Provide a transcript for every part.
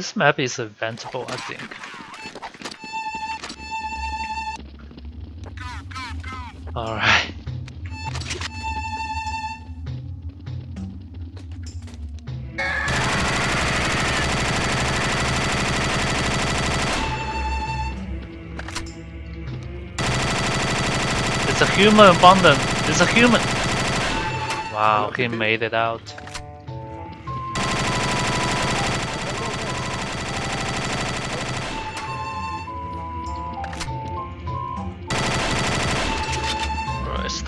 This map is eventable, I think. Alright. It's a human abundant. It's a human. Wow, he made it out.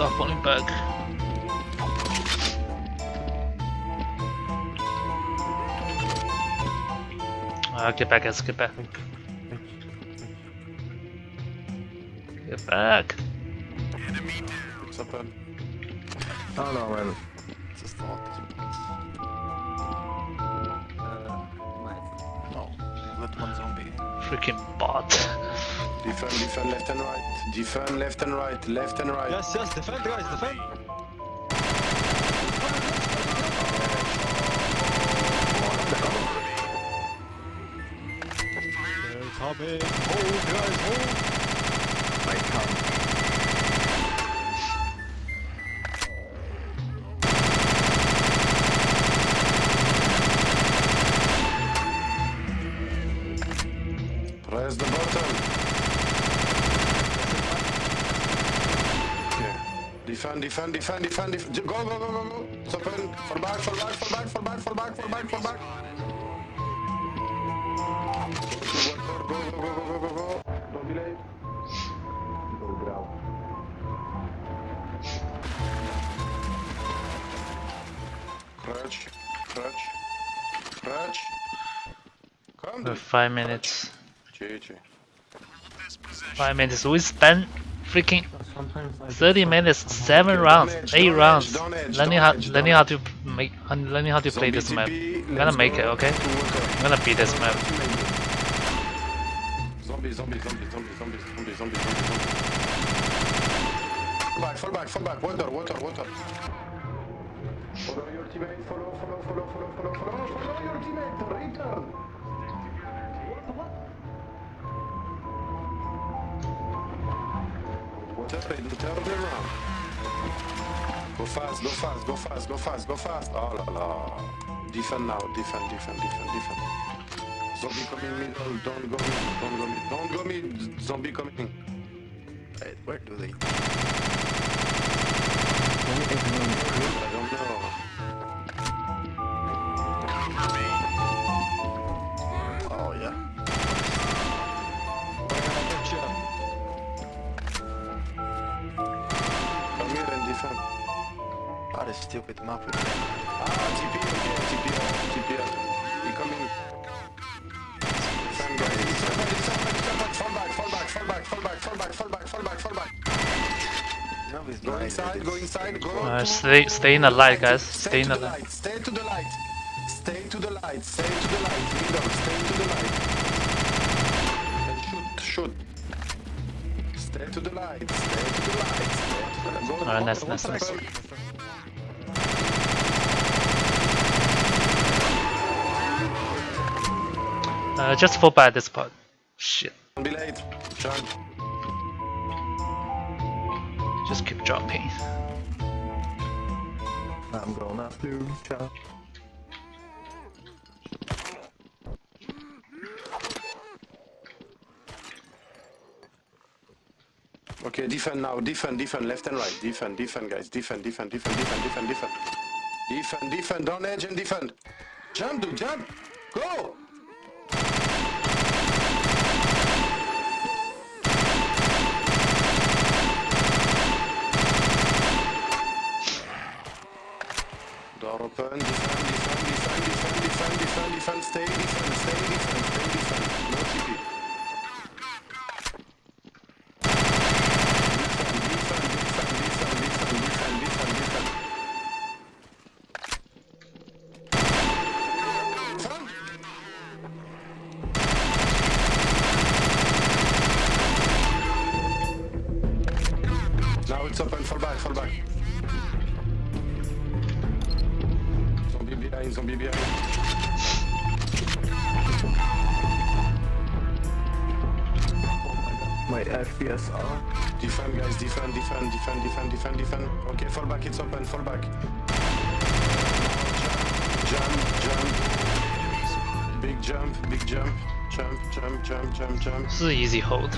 Darth Wallenberg. Uh, get back, Ezra, get back. Get back! Enemy. What's up, Ben? Oh no, man. It's thought. Uh, no, let one zombie. Freaking bot. Defend, defend left and right. Defend left and right. Left and right. Yes, yes, defend guys, defend. They're coming. Hold guys, hold. I come. Press the button. Defend, defend, defend, defend, defend. Go, go, go, go, go. It's open. Fall back, fall back, fall back, fall back, fall back, fall back, fall back. Go, go, go, go, go, go, go. Don't be late. Go ground. Crouch, crouch, crouch. Come, five minutes. GG. Five minutes. We spent freaking 30 minutes, 7 rounds, 8 rounds, learning how, learning how to make, learning how to play this map. I'm gonna make it, okay? I'm gonna beat this map. Zombie, zombie, zombie, zombie, zombie, zombie, zombie, zombie. Fall back, fall back, fall back, water, water, water. Follow your teammate, follow, follow, follow, follow, follow, follow, follow your teammate. Water, turn around. Go fast, go fast, go fast, go fast, go fast. Oh la la. Defend now, defend, defend, defend, defend. Zombie coming middle, oh, don't go mid, don't go mid, don't go mid, zombie coming. Wait, where do they? I don't know. stupid map with me. Ah, TP, okay, TP, TP. You coming? Sam guy. Fall back, fall back, fall back, fall back, fall back, fall back, fall back, fall back. No, he's go inside, go inside, go uh, stay, stay in the light, guys. Stay, stay in the light. Stay to the light. Stay to the light. Stay to the light. Window. Stay to the light. And shoot, shoot. Stay to the light. Stay to the light. Alright, nice, nice, nice. Uh, just fall by this part. Shit. Don't be late. Jump. Just keep dropping. I'm going up to ciao. Okay, defend now. Defend, defend, left and right. Defend, defend, guys. Defend, defend, defend, defend, defend, defend. Defend, defend. Don't edge and defend. Jump, dude, jump. Stay, FPS. Defend, guys, defend, defend, defend, defend, defend, defend. Okay, fall back, it's open, fall back. Jump, jump. Big jump, big jump. Jump, jump, jump, jump, jump. 是 easy hold。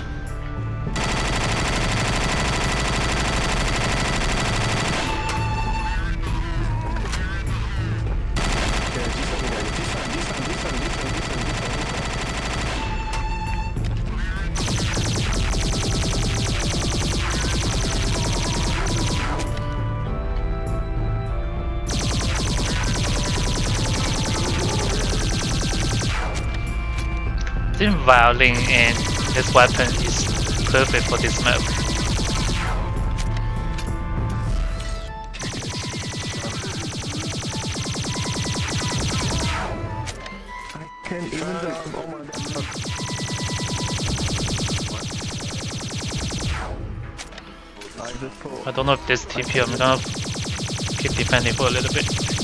Violin and this weapon is perfect for this map. I can't even. I don't know if this TP. I'm gonna keep defending for a little bit.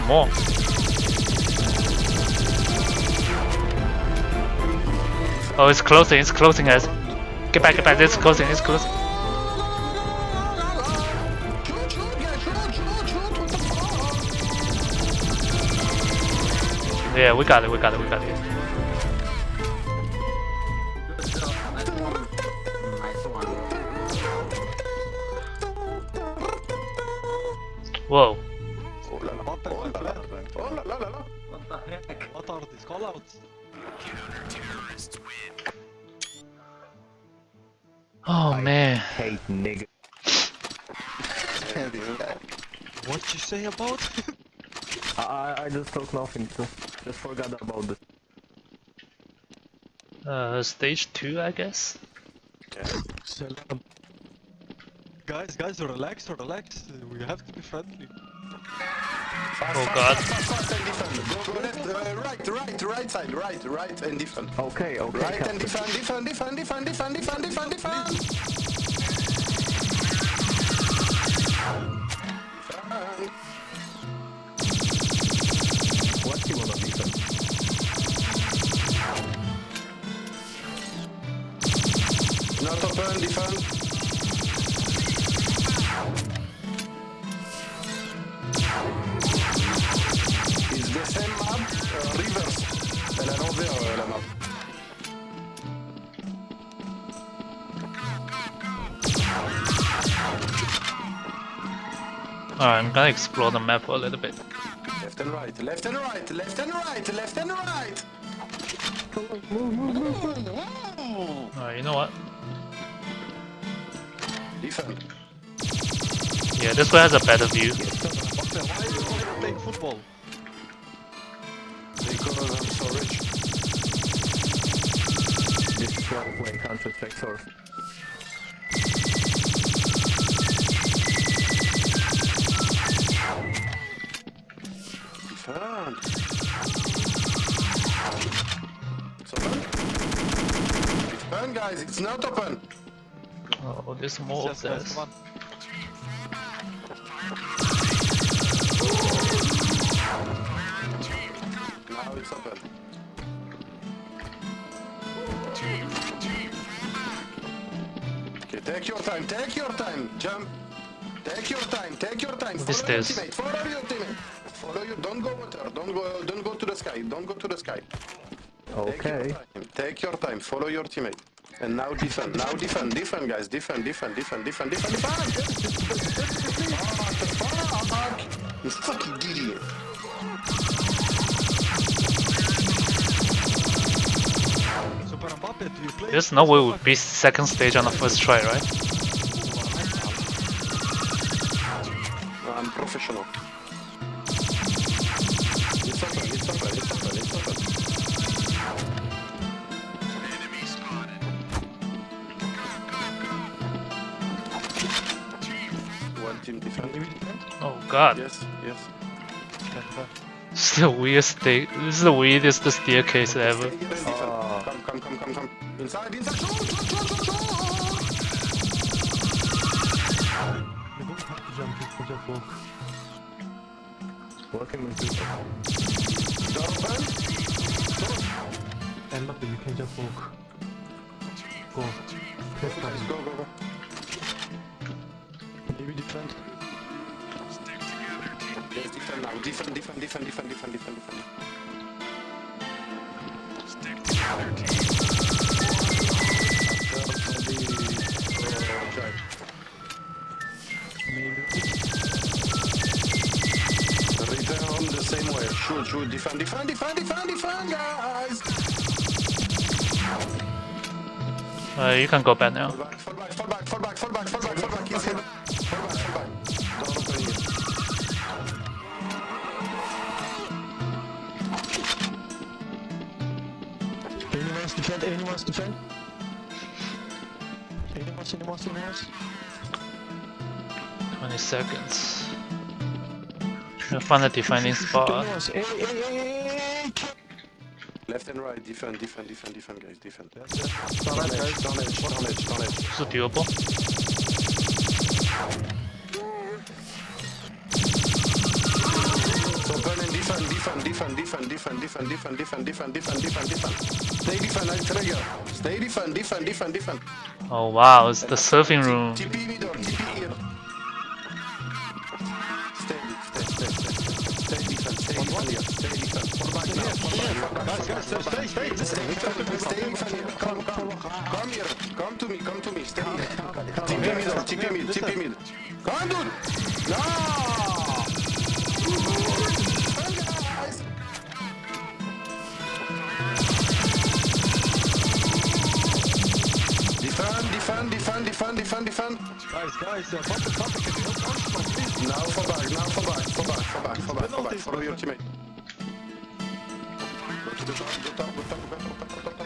More. Oh, it's closing. It's closing, guys. Get back, get back. It's closing. It's closing. Yeah, we got it. We got it. We got it. This guy. What you say about? I, I I just thought nothing. Just, just forgot about this. Uh, stage two, I guess. Salam. Guys, guys, relax, relax. We have to be friendly. Oh God. right, right, right side, right, right and defend. Okay, okay. Right and defend, defend, defend, defend, defend, defend, defend, defend. Defend. It's the same map, euh, reverse. Elle à l'envers, euh, la map. Alright, I'm gonna explore the map a little bit. Left and right, left and right, left and right, left and right. Alright, you know what? Defend. Yeah, this one has a better view. What? Why are you playing football? Because I'm so rich. This is why I play Counter Strike Source. Defend. It's open. Guys, it's not open. Oh, there's more Yes, of guys, this. come on. Now it's open. Okay, take your time, take your time, jump. Take your time, take your time. What is follow this? your teammate, follow your teammate. Follow you, don't go water, don't go, don't go to the sky, don't go to the sky. Take your Okay. time, take your time, follow your teammate. And now defend, now defend, defend guys, defend, defend, defend, defend, defend, defend! Fuck? You fucking idiot! Super Mbappe, do you play? There's no way we'll beat second stage on the first try, right? I'm professional. It's open, it's open, it's open, it's open. activity friendly Oh god. Yes, yes. This is the weirdest thing. This is the weirdest staircase ever. Come, come, come, come, come. Inside, inside. Working with people. Jump, and look, you can just walk. Go. Go, go, go go. Maybe defend. Yes, defend now. Defend, defend, defend, defend, defend, defend, defend. Maybe. Return the same way. Shoot, shoot, defend, defend, defend, defend, defend, guys. Uh, you can go back now. Fall back, fall back, fall back, fall back, fall back, fall back, fall back, Anyone wants to defend? Anyone wants to defend? Anyone wants, anyone wants, anyone wants? 20 seconds. Trying to find a defending spot. Left and right, defend, defend, defend, defend, guys, defend. Down edge, down edge, down edge, edge. Is it doable? So burn and defend, defend, defend, defend, defend, defend, defend, defend, defend, defend, defend, defend. Stay defend, I trigger. Stay defend, defend, defend, defend. Oh wow, it's the surfing room. TP middle, TP here. Stay, stay, stay, stay, defend, stay defend here, stay defend. Fall back now, fall back, back, Guys, guys, stay, stay, stay. Stay defend, stay defend. Come, come, come here. Come to me, come to me. Stay here. TP middle, TP mid, TP mid. Come, dude. No. Guys. Defend, defend, defend, defend, defend, defend. Guys, guys, uh, bumper, bumper, can you help us? Please. Now fall back, now fall back, fall back, fall back, fall back, fall back. Follow your teammate. Go to the top, go top, go top, go top, go top, go top,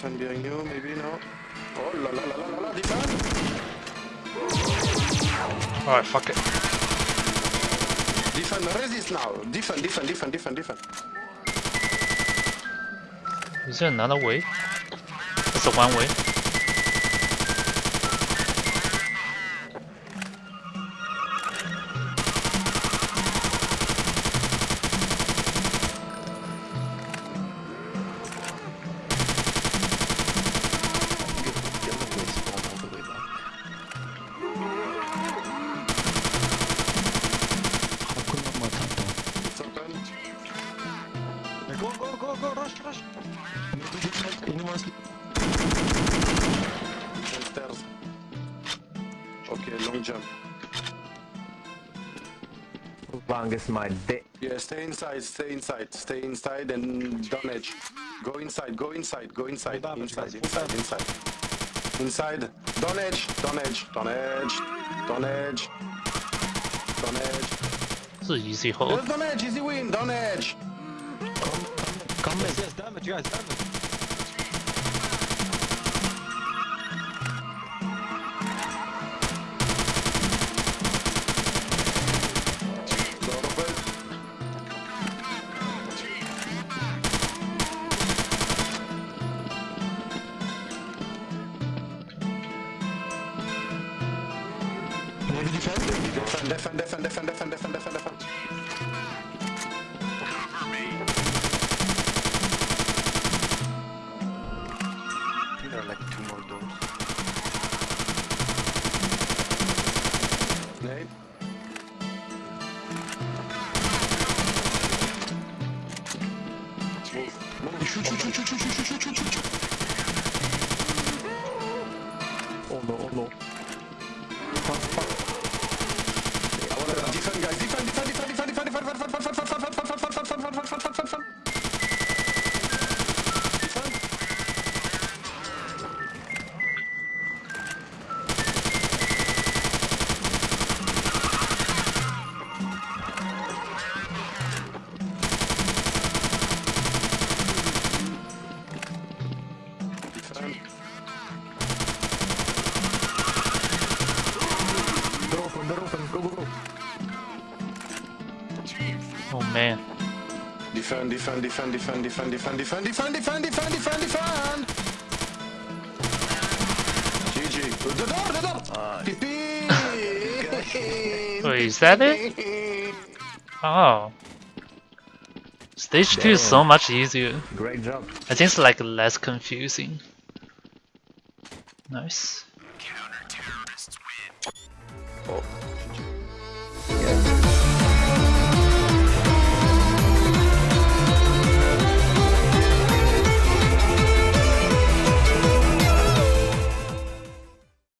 defend behind you, maybe no. Oh la la la la la la, defend. Alright, fuck it. Defend, resist now. Defend, defend, defend, defend, defend. Is there another way? That's a one way. Okay, long jump. Bang is my dick. Yeah, stay inside, stay inside, stay inside and down edge. Go inside, go inside, go inside, Full damage, inside, inside, inside. Inside, down edge, down edge, down edge, down edge, down edge. This is easy hold. Yes, down edge, easy win, down edge. Come yes, yes, damage, guys, damage. Move, move, shoot, shoot, shoot, shoot, shoot, shoot, Defend, defend, defend, defend, defend, defend, defend, defend, defend, defend, defend, defend. GG. The door, the door. Pipi. Wait, is that it? Oh. Stage 2 is so much easier. Great job. I think it's like less confusing. Nice. Yeah.